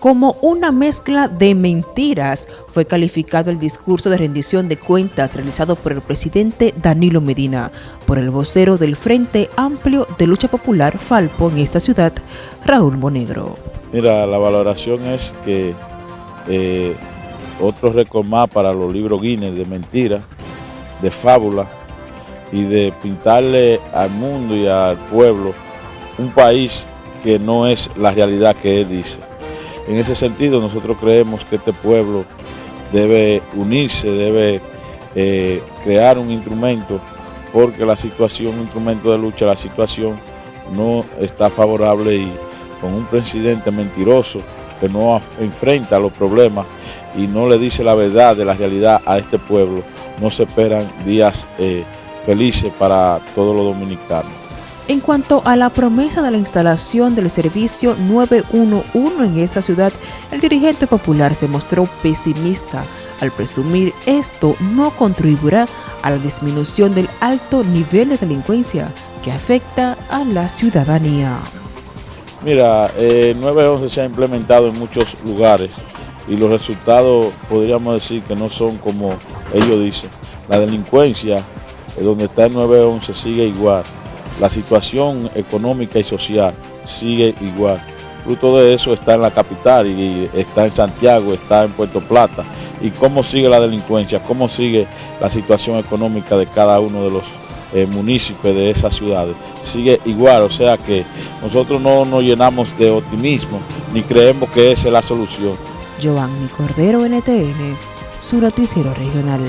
Como una mezcla de mentiras fue calificado el discurso de rendición de cuentas realizado por el presidente Danilo Medina, por el vocero del Frente Amplio de Lucha Popular Falpo en esta ciudad, Raúl Monegro. Mira, la valoración es que eh, otro récord más para los libros Guinness de mentiras, de fábula y de pintarle al mundo y al pueblo un país que no es la realidad que él dice. En ese sentido, nosotros creemos que este pueblo debe unirse, debe eh, crear un instrumento, porque la situación, un instrumento de lucha, la situación no está favorable y con un presidente mentiroso que no enfrenta los problemas y no le dice la verdad de la realidad a este pueblo, no se esperan días eh, felices para todos los dominicanos. En cuanto a la promesa de la instalación del servicio 911 en esta ciudad, el dirigente popular se mostró pesimista al presumir esto no contribuirá a la disminución del alto nivel de delincuencia que afecta a la ciudadanía. Mira, eh, 911 se ha implementado en muchos lugares y los resultados podríamos decir que no son como ellos dicen. La delincuencia, eh, donde está el 911, sigue igual la situación económica y social sigue igual. Fruto de eso está en la capital y está en Santiago, está en Puerto Plata. Y cómo sigue la delincuencia, cómo sigue la situación económica de cada uno de los eh, municipios de esas ciudades. Sigue igual, o sea que nosotros no nos llenamos de optimismo ni creemos que esa es la solución. Giovanni Cordero, NTN, su noticiero regional.